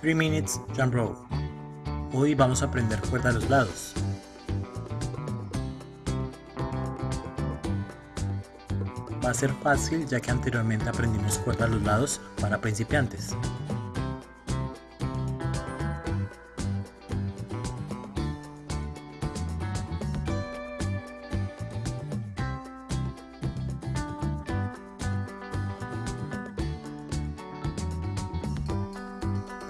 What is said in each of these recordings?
3 Minutes Jump Rope. Hoy vamos a aprender cuerda a los lados. Va a ser fácil ya que anteriormente aprendimos cuerda a los lados para principiantes.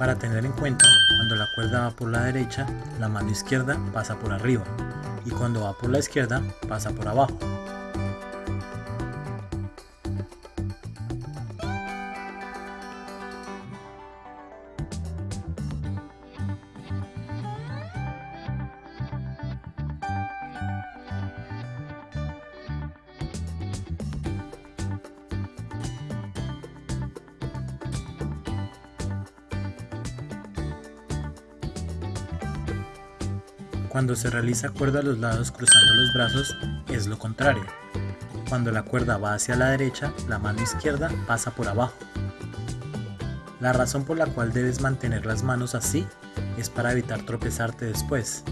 Para tener en cuenta, cuando la cuerda va por la derecha, la mano izquierda pasa por arriba y cuando va por la izquierda pasa por abajo. Cuando se realiza cuerda a los lados cruzando los brazos es lo contrario. Cuando la cuerda va hacia la derecha, la mano izquierda pasa por abajo. La razón por la cual debes mantener las manos así es para evitar tropezarte después.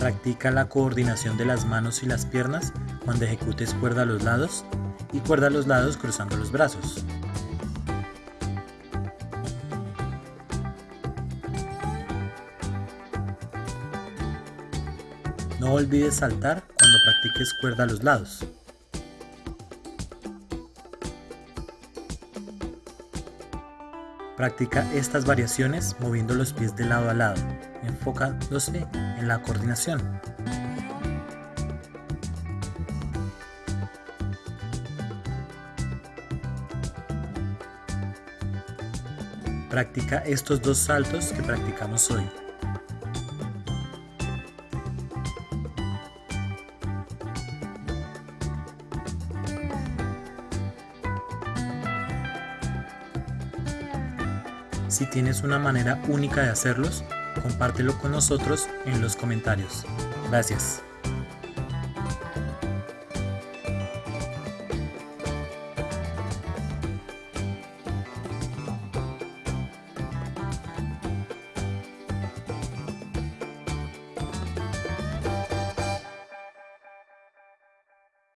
Practica la coordinación de las manos y las piernas cuando ejecutes cuerda a los lados y cuerda a los lados cruzando los brazos. No olvides saltar cuando practiques cuerda a los lados. Practica estas variaciones moviendo los pies de lado a lado, enfocándose en la coordinación. Practica estos dos saltos que practicamos hoy. Si tienes una manera única de hacerlos, compártelo con nosotros en los comentarios. Gracias.